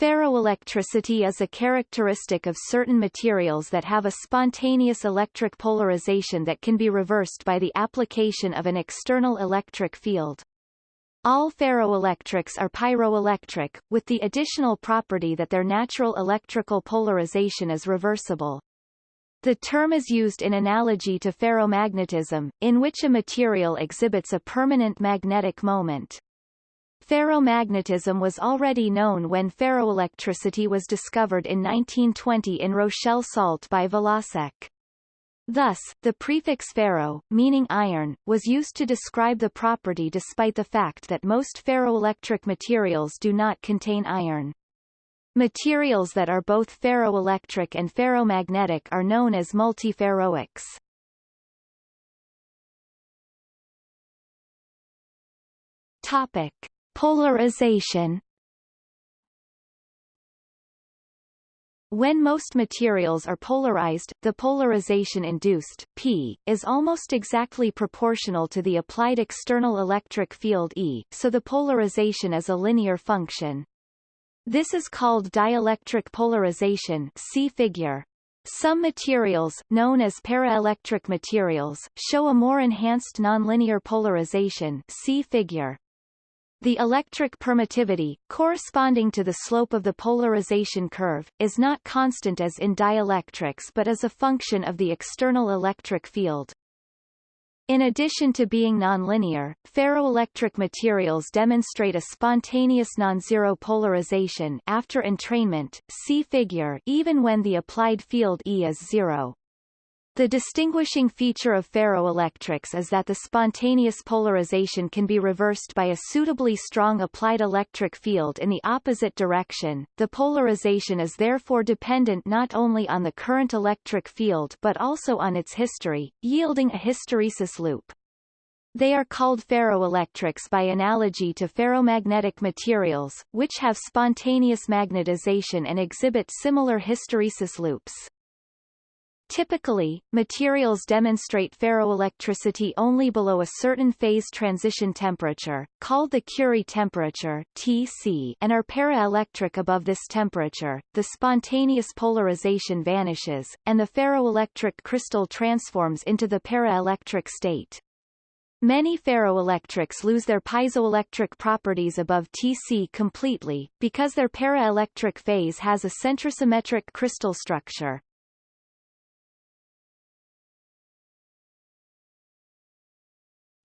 Ferroelectricity is a characteristic of certain materials that have a spontaneous electric polarization that can be reversed by the application of an external electric field. All ferroelectrics are pyroelectric, with the additional property that their natural electrical polarization is reversible. The term is used in analogy to ferromagnetism, in which a material exhibits a permanent magnetic moment. Ferromagnetism was already known when ferroelectricity was discovered in 1920 in Rochelle salt by Valasek. Thus, the prefix ferro, meaning iron, was used to describe the property despite the fact that most ferroelectric materials do not contain iron. Materials that are both ferroelectric and ferromagnetic are known as multiferroics. Topic. Polarization When most materials are polarized, the polarization induced, P, is almost exactly proportional to the applied external electric field E, so the polarization is a linear function. This is called dielectric polarization see figure. Some materials, known as paraelectric materials, show a more enhanced nonlinear polarization see figure. The electric permittivity, corresponding to the slope of the polarization curve, is not constant as in dielectrics but is a function of the external electric field. In addition to being nonlinear, ferroelectric materials demonstrate a spontaneous non-zero polarization after entrainment see figure even when the applied field E is zero. The distinguishing feature of ferroelectrics is that the spontaneous polarization can be reversed by a suitably strong applied electric field in the opposite direction. The polarization is therefore dependent not only on the current electric field but also on its history, yielding a hysteresis loop. They are called ferroelectrics by analogy to ferromagnetic materials, which have spontaneous magnetization and exhibit similar hysteresis loops. Typically, materials demonstrate ferroelectricity only below a certain phase transition temperature, called the Curie temperature (Tc), and are paraelectric above this temperature. The spontaneous polarization vanishes, and the ferroelectric crystal transforms into the paraelectric state. Many ferroelectrics lose their piezoelectric properties above Tc completely, because their paraelectric phase has a centrosymmetric crystal structure.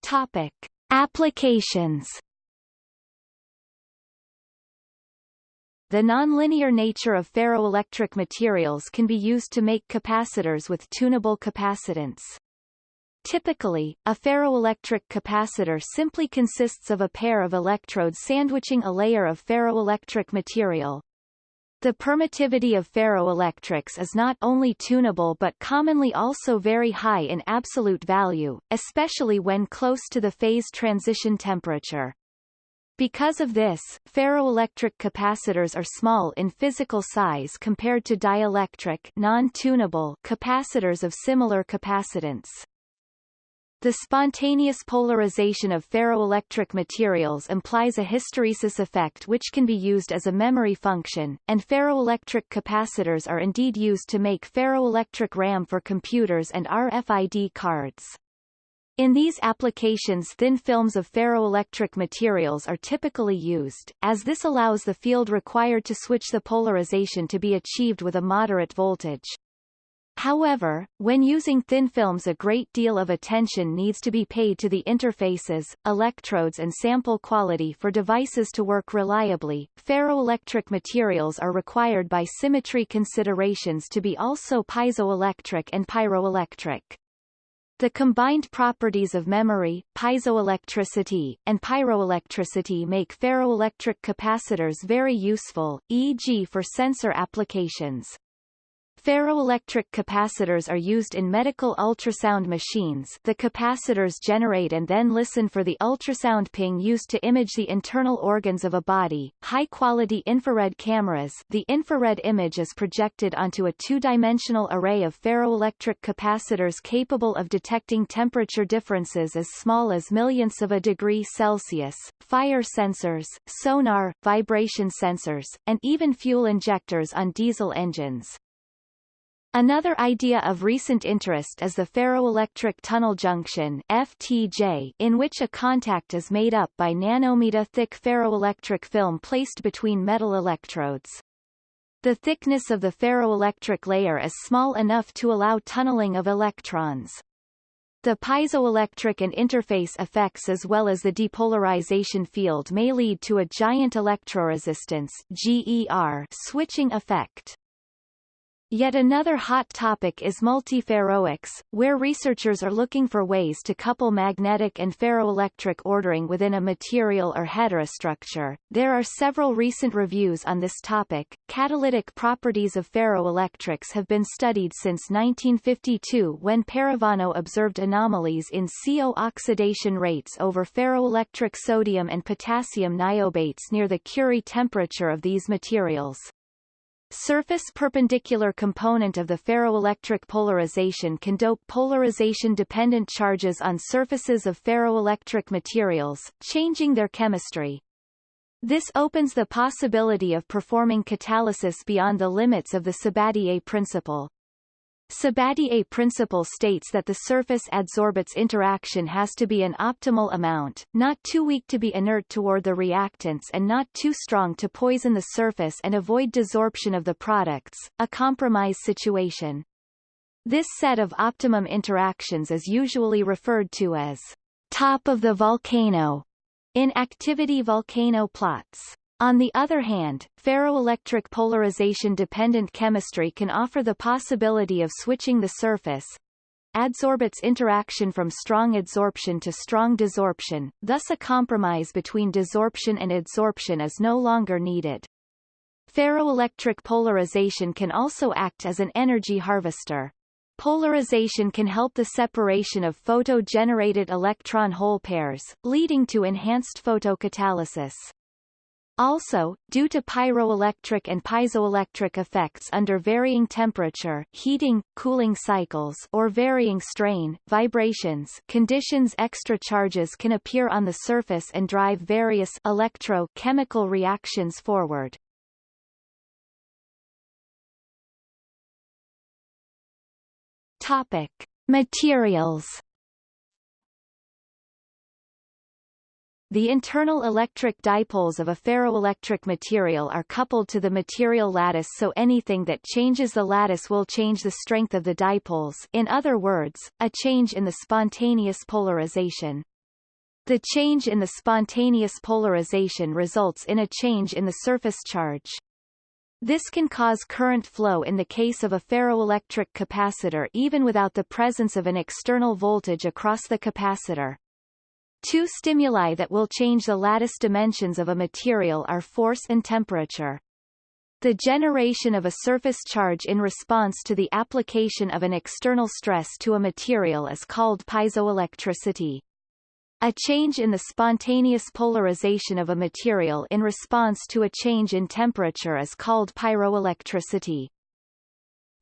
Topic. Applications The nonlinear nature of ferroelectric materials can be used to make capacitors with tunable capacitance. Typically, a ferroelectric capacitor simply consists of a pair of electrodes sandwiching a layer of ferroelectric material. The permittivity of ferroelectrics is not only tunable but commonly also very high in absolute value, especially when close to the phase transition temperature. Because of this, ferroelectric capacitors are small in physical size compared to dielectric non-tunable capacitors of similar capacitance. The spontaneous polarization of ferroelectric materials implies a hysteresis effect which can be used as a memory function, and ferroelectric capacitors are indeed used to make ferroelectric RAM for computers and RFID cards. In these applications thin films of ferroelectric materials are typically used, as this allows the field required to switch the polarization to be achieved with a moderate voltage. However, when using thin films a great deal of attention needs to be paid to the interfaces, electrodes and sample quality for devices to work reliably. Ferroelectric materials are required by symmetry considerations to be also piezoelectric and pyroelectric. The combined properties of memory, piezoelectricity, and pyroelectricity make ferroelectric capacitors very useful, e.g. for sensor applications. Ferroelectric capacitors are used in medical ultrasound machines the capacitors generate and then listen for the ultrasound ping used to image the internal organs of a body. High-quality infrared cameras the infrared image is projected onto a two-dimensional array of ferroelectric capacitors capable of detecting temperature differences as small as millionths of a degree Celsius, fire sensors, sonar, vibration sensors, and even fuel injectors on diesel engines. Another idea of recent interest is the ferroelectric tunnel junction FTJ, in which a contact is made up by nanometer-thick ferroelectric film placed between metal electrodes. The thickness of the ferroelectric layer is small enough to allow tunneling of electrons. The piezoelectric and interface effects as well as the depolarization field may lead to a giant electroresistance GER switching effect. Yet another hot topic is multiferroics, where researchers are looking for ways to couple magnetic and ferroelectric ordering within a material or heterostructure. There are several recent reviews on this topic. Catalytic properties of ferroelectrics have been studied since 1952 when Parravano observed anomalies in CO oxidation rates over ferroelectric sodium and potassium niobates near the Curie temperature of these materials. Surface perpendicular component of the ferroelectric polarization can dope polarization-dependent charges on surfaces of ferroelectric materials, changing their chemistry. This opens the possibility of performing catalysis beyond the limits of the Sabatier principle. Sabatier principle states that the surface adsorbate interaction has to be an optimal amount, not too weak to be inert toward the reactants and not too strong to poison the surface and avoid desorption of the products, a compromise situation. This set of optimum interactions is usually referred to as top of the volcano in activity volcano plots. On the other hand, ferroelectric polarization-dependent chemistry can offer the possibility of switching the surface adsorbates interaction from strong adsorption to strong desorption, thus a compromise between desorption and adsorption is no longer needed. Ferroelectric polarization can also act as an energy harvester. Polarization can help the separation of photo-generated electron-hole pairs, leading to enhanced photocatalysis. Also, due to pyroelectric and piezoelectric effects under varying temperature heating, cooling cycles or varying strain, vibrations conditions extra charges can appear on the surface and drive various electro-chemical reactions forward. Topic. Materials The internal electric dipoles of a ferroelectric material are coupled to the material lattice so anything that changes the lattice will change the strength of the dipoles in other words, a change in the spontaneous polarization. The change in the spontaneous polarization results in a change in the surface charge. This can cause current flow in the case of a ferroelectric capacitor even without the presence of an external voltage across the capacitor. Two stimuli that will change the lattice dimensions of a material are force and temperature. The generation of a surface charge in response to the application of an external stress to a material is called piezoelectricity. A change in the spontaneous polarization of a material in response to a change in temperature is called pyroelectricity.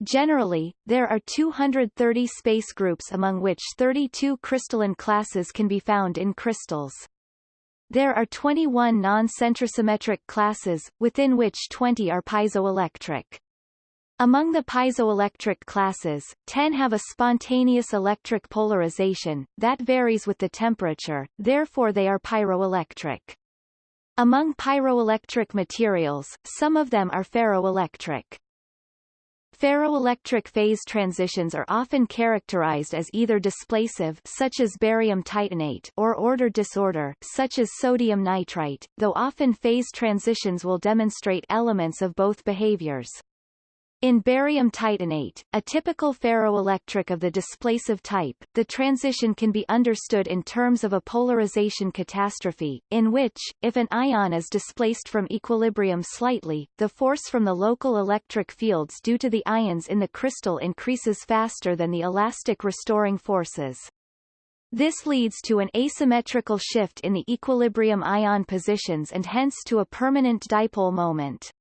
Generally, there are 230 space groups among which 32 crystalline classes can be found in crystals. There are 21 non-centrosymmetric classes, within which 20 are piezoelectric. Among the piezoelectric classes, 10 have a spontaneous electric polarization, that varies with the temperature, therefore they are pyroelectric. Among pyroelectric materials, some of them are ferroelectric. Ferroelectric phase transitions are often characterized as either displacive such as barium titanate or order disorder such as sodium nitrite, though often phase transitions will demonstrate elements of both behaviors. In barium titanate, a typical ferroelectric of the displacive type, the transition can be understood in terms of a polarization catastrophe, in which, if an ion is displaced from equilibrium slightly, the force from the local electric fields due to the ions in the crystal increases faster than the elastic restoring forces. This leads to an asymmetrical shift in the equilibrium ion positions and hence to a permanent dipole moment.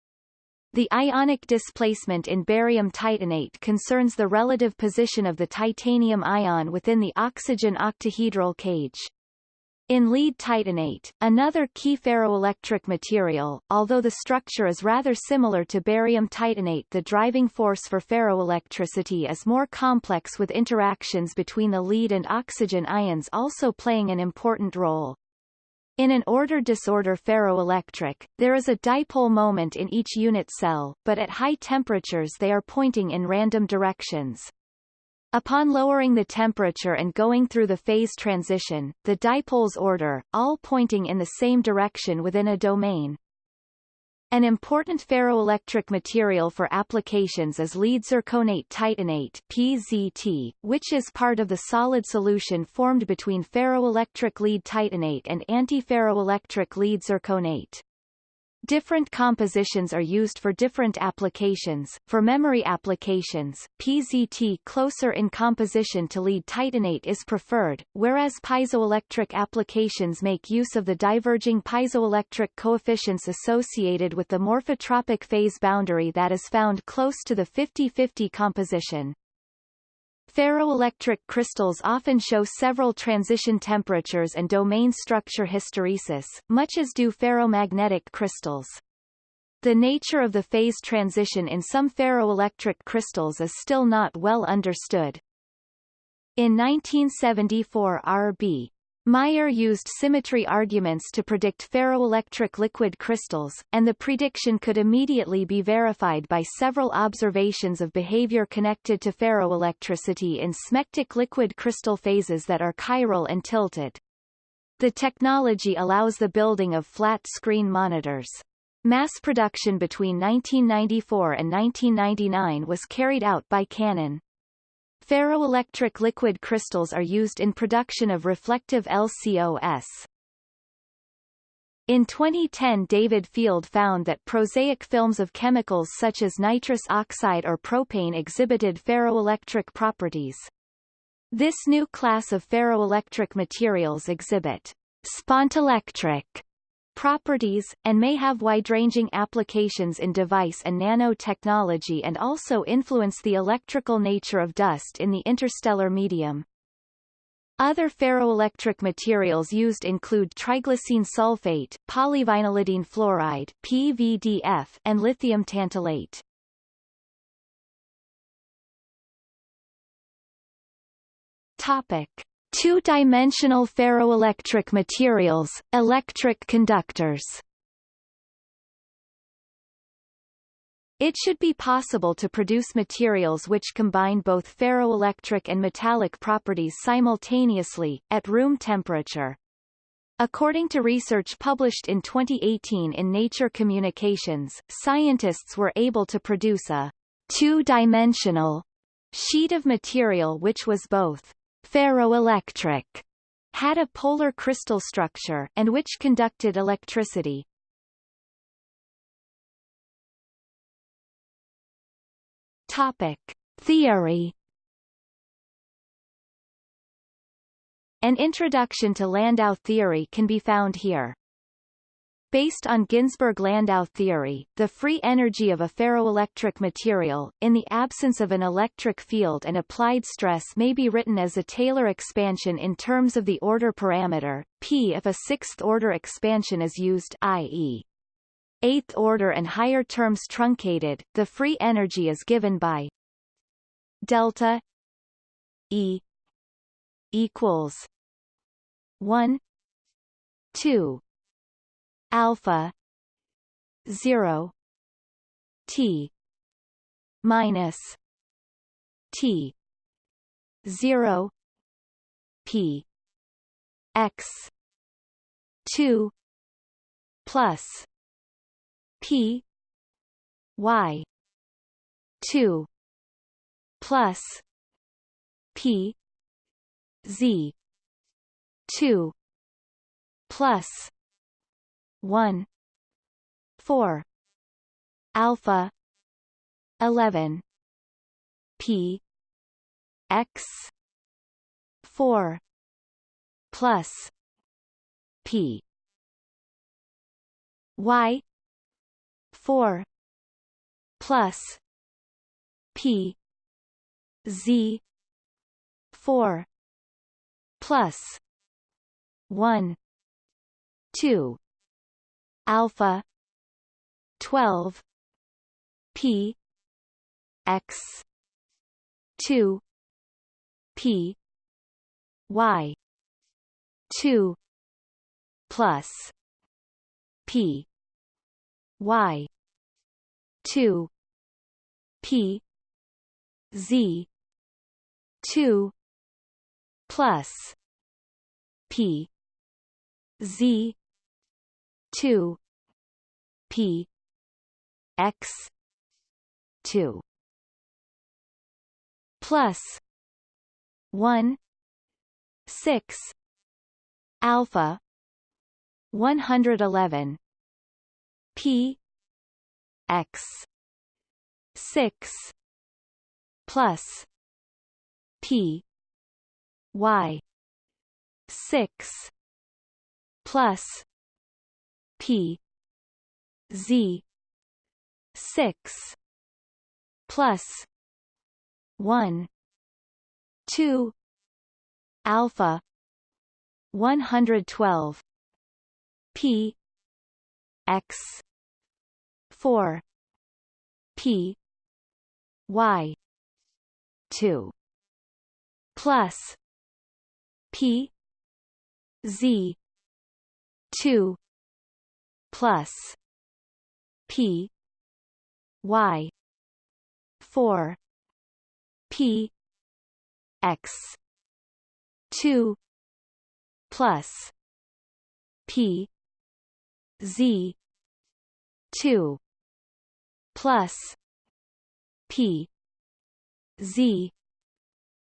The ionic displacement in barium titanate concerns the relative position of the titanium ion within the oxygen octahedral cage. In lead titanate, another key ferroelectric material, although the structure is rather similar to barium titanate the driving force for ferroelectricity is more complex with interactions between the lead and oxygen ions also playing an important role. In an order-disorder ferroelectric, there is a dipole moment in each unit cell, but at high temperatures they are pointing in random directions. Upon lowering the temperature and going through the phase transition, the dipoles order, all pointing in the same direction within a domain. An important ferroelectric material for applications is lead zirconate titanate PZT, which is part of the solid solution formed between ferroelectric lead titanate and antiferroelectric lead zirconate. Different compositions are used for different applications. For memory applications, PZT closer in composition to lead titanate is preferred, whereas piezoelectric applications make use of the diverging piezoelectric coefficients associated with the morphotropic phase boundary that is found close to the 50-50 composition. Ferroelectric crystals often show several transition temperatures and domain structure hysteresis, much as do ferromagnetic crystals. The nature of the phase transition in some ferroelectric crystals is still not well understood. In 1974 R.B. Meyer used symmetry arguments to predict ferroelectric liquid crystals, and the prediction could immediately be verified by several observations of behavior connected to ferroelectricity in smectic liquid crystal phases that are chiral and tilted. The technology allows the building of flat-screen monitors. Mass production between 1994 and 1999 was carried out by Canon. Ferroelectric liquid crystals are used in production of reflective LCOS. In 2010 David Field found that prosaic films of chemicals such as nitrous oxide or propane exhibited ferroelectric properties. This new class of ferroelectric materials exhibit spontelectric properties, and may have wide-ranging applications in device and nanotechnology and also influence the electrical nature of dust in the interstellar medium. Other ferroelectric materials used include triglycine sulfate, polyvinylidene fluoride PVDF, and lithium tantalate. Topic. Two-dimensional ferroelectric materials, electric conductors It should be possible to produce materials which combine both ferroelectric and metallic properties simultaneously, at room temperature. According to research published in 2018 in Nature Communications, scientists were able to produce a two-dimensional sheet of material which was both ferroelectric, had a polar crystal structure, and which conducted electricity. Topic. Theory An introduction to Landau theory can be found here. Based on Ginzburg-Landau theory, the free energy of a ferroelectric material, in the absence of an electric field and applied stress may be written as a Taylor expansion in terms of the order parameter, p if a sixth-order expansion is used i.e. eighth order and higher terms truncated, the free energy is given by delta E equals 1 2 alpha 0 t minus t 0 p x 2 plus p y two plus P Z two plus one. Four. Alpha. Eleven. P. X. Four. Plus. P. Y. Four. Plus. P. Z. Four. Plus. One. Two alpha. twelve. P. X. two. P. Y. two. Plus. P. Y. two. P. Z. two. Plus. P. Z two P X two. Plus one six alpha one hundred eleven P X six plus P Y six plus P. Z. six plus one two alpha one hundred twelve P. X. four P. Y. two plus P. Z. two plus P Y four P X two plus P Z two plus P Z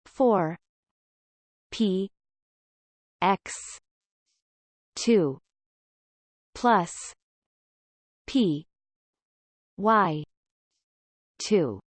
four P X two plus P Y two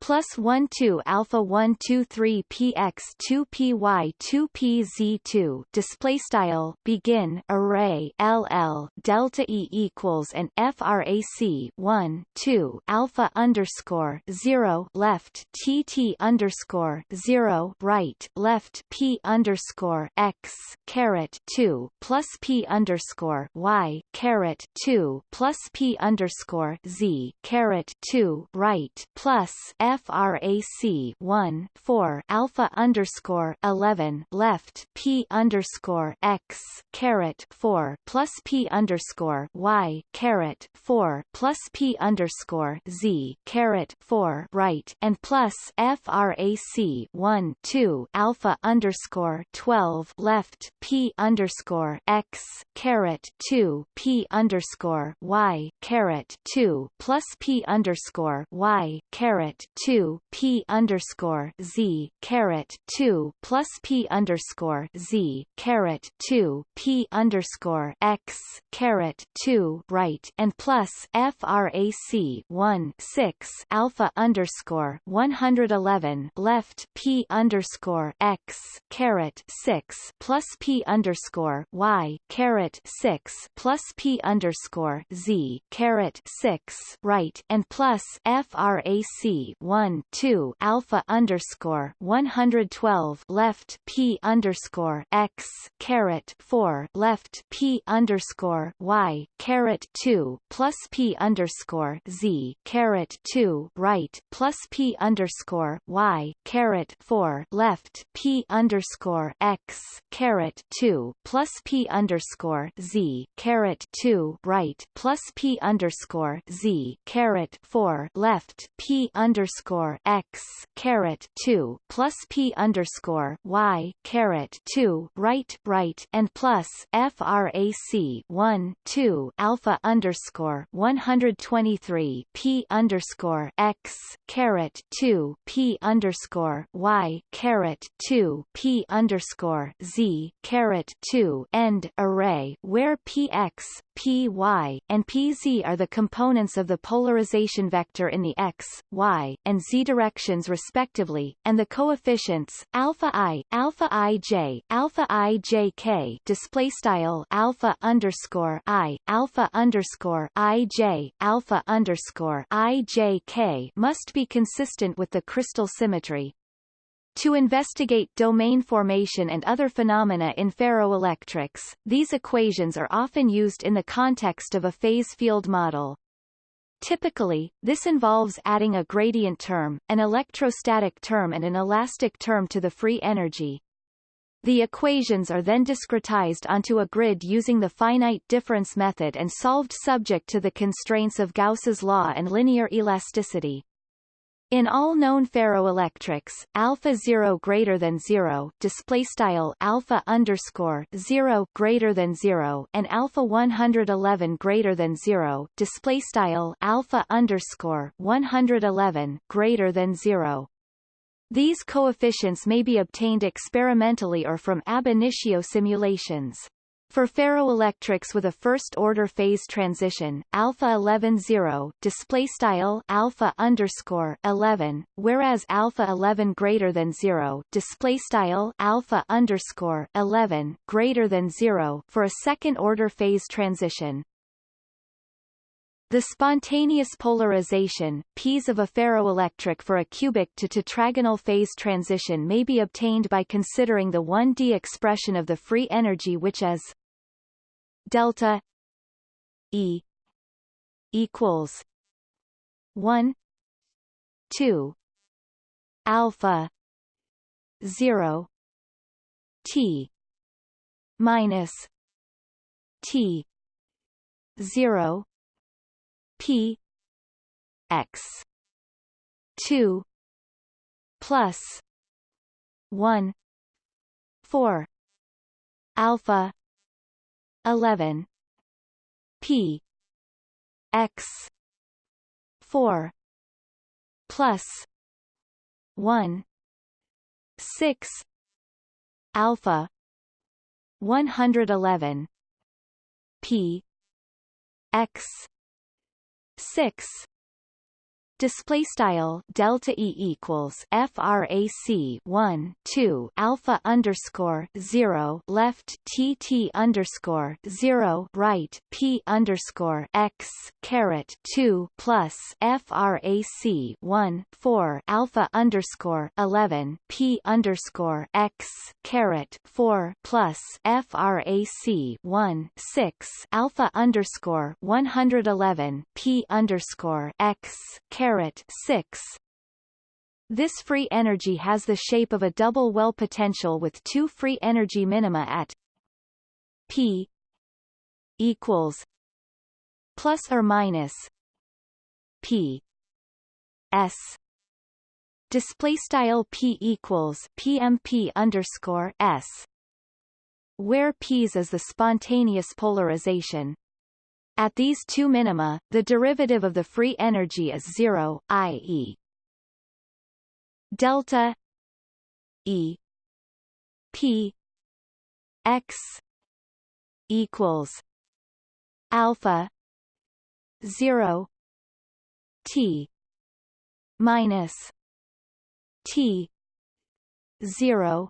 plus 1 2 alpha 1 2 3 px 2 py 2 pz2 display style begin array ll delta e equals and frac 1 2 alpha underscore 0 left tt underscore 0 right left p underscore x caret 2 plus p underscore y caret 2 plus p underscore z caret 2 right plus frac 1 4 alpha underscore 11 left p underscore x caret 4 plus p underscore y caret 4 plus p underscore z caret 4 right and plus frac 1 2 alpha underscore 12 left p underscore x caret 2 p underscore y caret 2 plus p underscore y caret 2 p underscore z caret 2 plus p underscore z caret 2 p underscore x caret 2 right and plus frac 1 6 alpha underscore 111 left p underscore x caret 6 plus p underscore y caret 6 plus p underscore z caret 6 right and plus frac 1 2 alpha underscore 112 left p underscore x caret 4 left p underscore y caret 2 plus p underscore z caret 2 right plus p underscore y caret 4 left p underscore x caret 2 plus p underscore z caret 2 right plus p underscore z caret 4 left p underscore underscore x caret two plus p underscore y caret two right right and plus frac one two alpha underscore one hundred twenty three p underscore x caret two p underscore y caret two p underscore z caret two end array where px py and pz are the components of the polarization vector in the x, y, and z directions respectively, and the coefficients alpha i, alpha ij, alpha ijk display style alpha underscore i, alpha underscore ij, alpha underscore ijk must be consistent with the crystal symmetry. To investigate domain formation and other phenomena in ferroelectrics, these equations are often used in the context of a phase field model. Typically, this involves adding a gradient term, an electrostatic term and an elastic term to the free energy. The equations are then discretized onto a grid using the finite difference method and solved subject to the constraints of Gauss's law and linear elasticity. In all known ferroelectrics, alpha 0 greater than 0, display style alpha underscore 0 greater than 0, and alpha 111 greater than 0, display style alpha underscore 111 greater than 0. These coefficients may be obtained experimentally or from ab initio simulations. For ferroelectrics with a first-order phase transition, alpha 11 0 display style alpha underscore 11, whereas alpha 11 greater than 0 display style alpha underscore 11 greater than 0 for a second-order phase transition. The spontaneous polarization, P's of a ferroelectric for a cubic to tetragonal phase transition may be obtained by considering the 1D expression of the free energy which is delta E equals one two alpha zero T minus T zero P X two plus one four alpha 11 p. X. 4 plus 1 6 alpha. 111 p. X. 6 display style delta e equals frac 1 2 alpha underscore 0 left tt underscore 0 right p underscore x caret 2 plus frac 1 4 alpha underscore 11 p underscore x caret 4 plus frac 1 6 alpha underscore 111 p underscore x caret caret 6 this free energy has the shape of a double well potential with two free energy minima at p equals plus or minus p s. Display style p equals pmp underscore s where p's is the spontaneous polarization at these two minima, the derivative of the free energy is zero, i.e. delta E P X equals alpha zero T minus T zero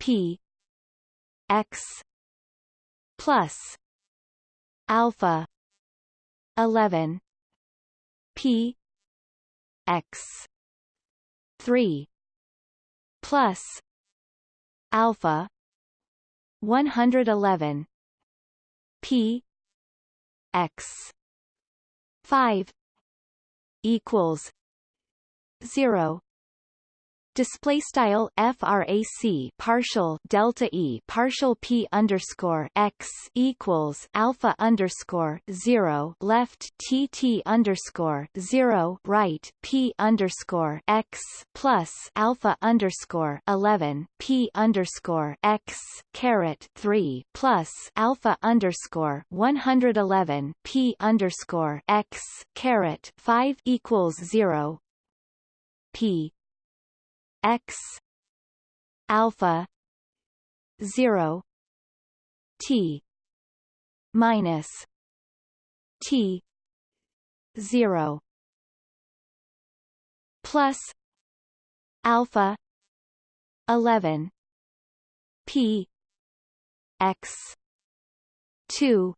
P X plus alpha. 11 p. X. 3 plus. Alpha. 111 p. X. 5 equals. 0 display style frac partial delta e partial p underscore x equals alpha underscore zero left tt underscore zero right p underscore x plus alpha underscore eleven p underscore x caret three plus alpha underscore one hundred eleven p underscore x caret five equals zero. P x alpha 0 t minus t 0 plus alpha 11 p x 2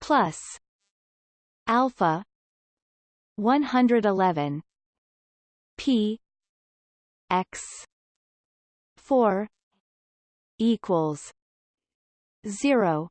plus alpha 111 p x 4 equals 0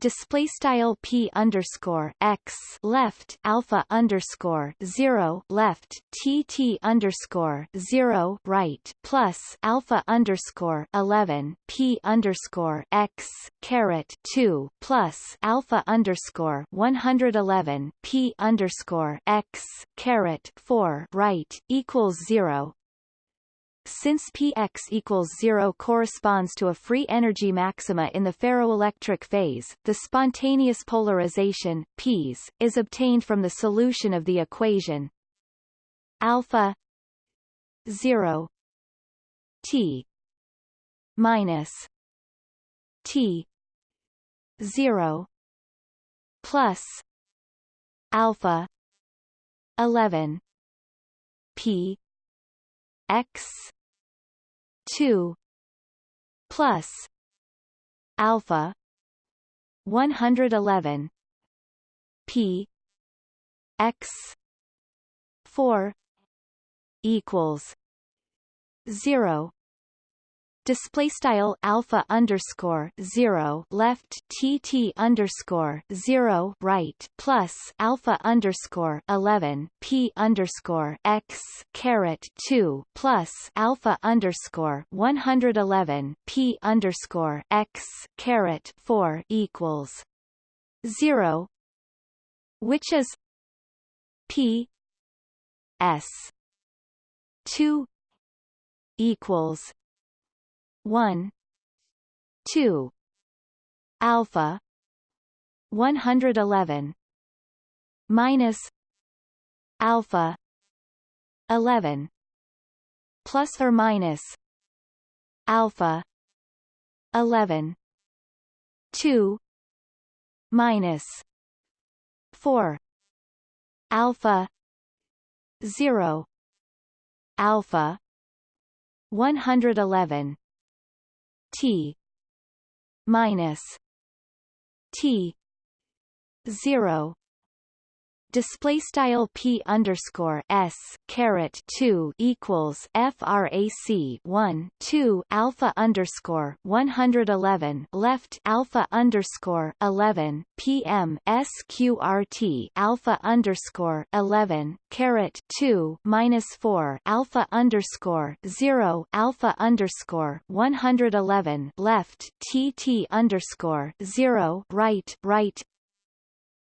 display style p underscore x left alpha underscore zero left tt underscore zero right plus alpha underscore eleven p underscore x caret two plus alpha underscore one hundred eleven p underscore x caret four right equals zero since px equals 0 corresponds to a free energy maxima in the ferroelectric phase, the spontaneous polarization Ps is obtained from the solution of the equation alpha 0 t minus t 0 plus alpha 11 p x 2 plus. Alpha. 111 p. X. 4 equals. 0 display style alpha underscore zero left tt underscore zero right plus alpha underscore eleven p underscore x caret two plus alpha underscore one hundred eleven p underscore x caret four equals zero, which is p s two equals 1 2 alpha 111 minus alpha 11 plus or minus alpha 11 2 minus 4 alpha 0 alpha 111 T. Minus T. Zero display style p underscore s caret 2 equals frac 1 2 alpha underscore 111 left alpha underscore 11 pm sqrt alpha underscore 11 caret 2 minus 4 alpha underscore 0 alpha underscore 111 left tt underscore 0 right right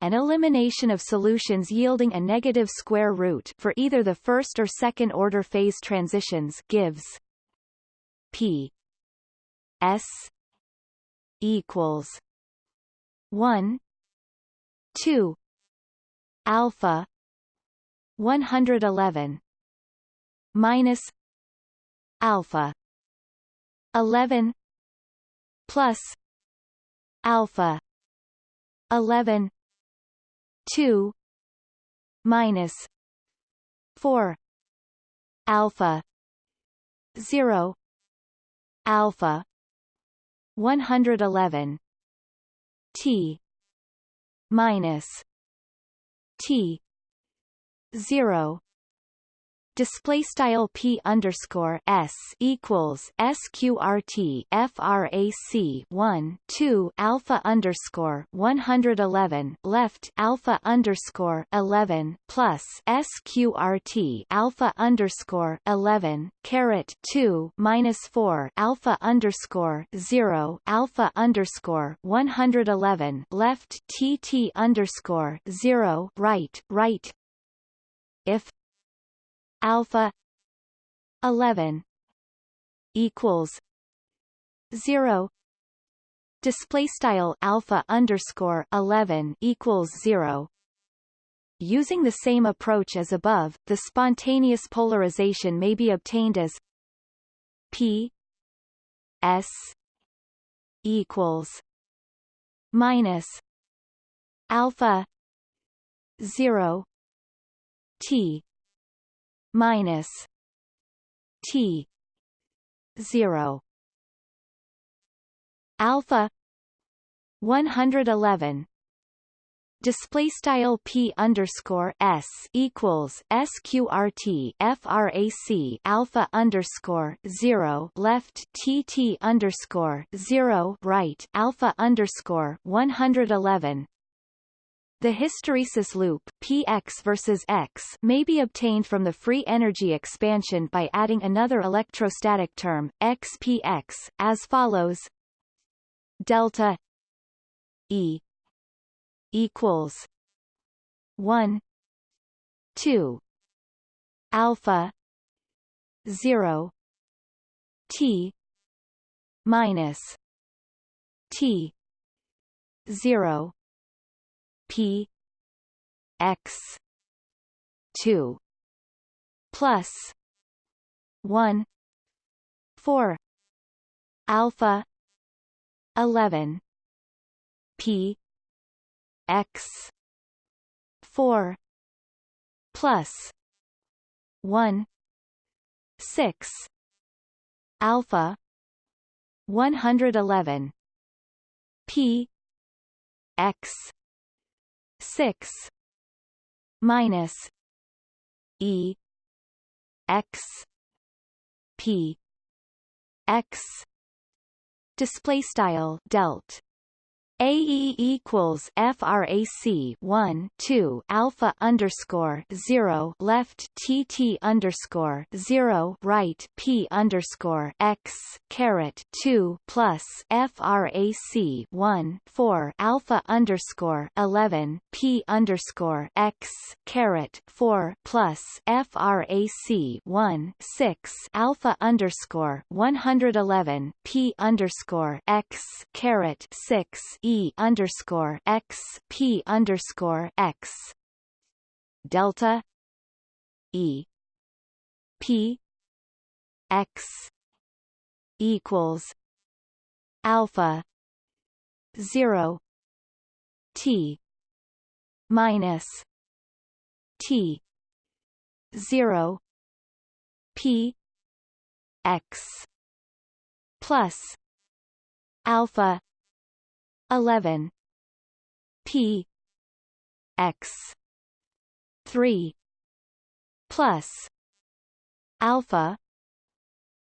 an elimination of solutions yielding a negative square root for either the first or second order phase transitions gives p s equals 1 2 alpha 111 minus alpha 11 plus alpha 11 2 minus 4 alpha 0 alpha 111 t minus t 0 display style p underscore s equals sqrt frac 1 2 alpha underscore 111 left alpha underscore 11 plus sqrt alpha underscore 11 caret 2 minus 4 alpha underscore 0 alpha underscore 111 left tt underscore 0 right right. If alpha 11 equals 0 display style alpha underscore 11 equals 0 Using the same approach as above, the spontaneous polarization may be obtained as P S equals minus alpha 0 T minus T zero. Alpha 111 display style p underscore s equals sqrt frac alpha underscore zero left tt underscore zero right alpha underscore 111 the hysteresis loop Px versus X may be obtained from the free energy expansion by adding another electrostatic term, xpx, as follows. Delta E equals 1 2 alpha 0 t minus t 0 P X two plus one four alpha eleven P X four plus one six alpha one hundred eleven P X six minus E X P X display style delt AE equals frac 1 2 alpha underscore 0 left TT underscore 0 right P underscore X caret 2 plus frac 1 4 alpha underscore 11 P underscore X caret 4 plus frac 1 6 alpha underscore 111 P underscore X caret 6 E underscore X P underscore X. Delta. E. P. X equals alpha zero T minus T zero P X plus alpha 11 p. X. 3 plus. Alpha.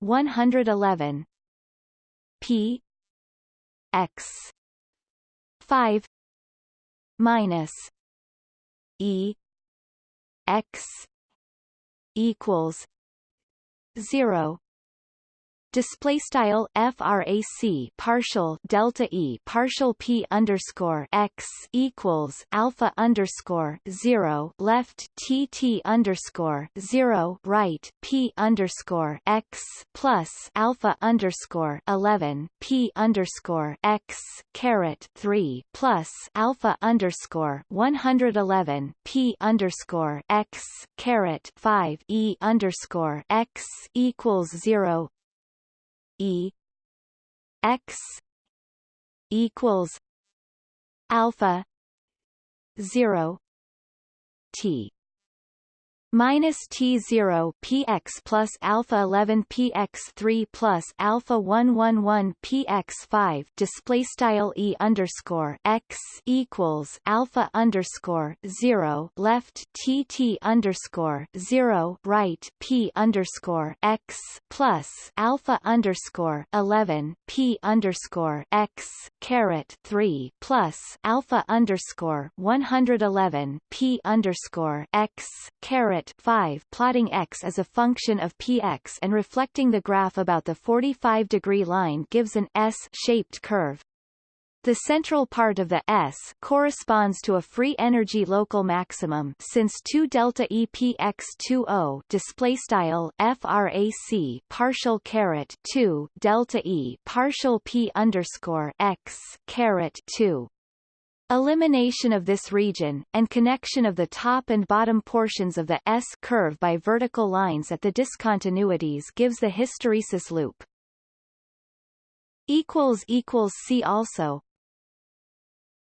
111 p. X. 5 minus. E. X. equals 0 display style frac partial delta e partial p underscore x equals alpha underscore zero left t t underscore zero right p underscore x plus alpha underscore eleven p underscore x caret three plus alpha underscore one hundred eleven p underscore x caret five e underscore x equals zero E X equals alpha zero T minus T0 px plus alpha 11 px 3 plus alpha 111 px 5 display style e underscore x equals alpha underscore 0 left tt underscore 0 right p underscore x plus alpha underscore 11 p underscore x caret 3 plus alpha underscore 111 p underscore x caret 5 plotting x as a function of px and reflecting the graph about the 45 degree line gives an S-shaped curve. The central part of the S corresponds to a free energy local maximum since 2 delta EPX20 display style frac partial caret 2 delta E partial P underscore X caret 2 Elimination of this region, and connection of the top and bottom portions of the S curve by vertical lines at the discontinuities gives the hysteresis loop. See also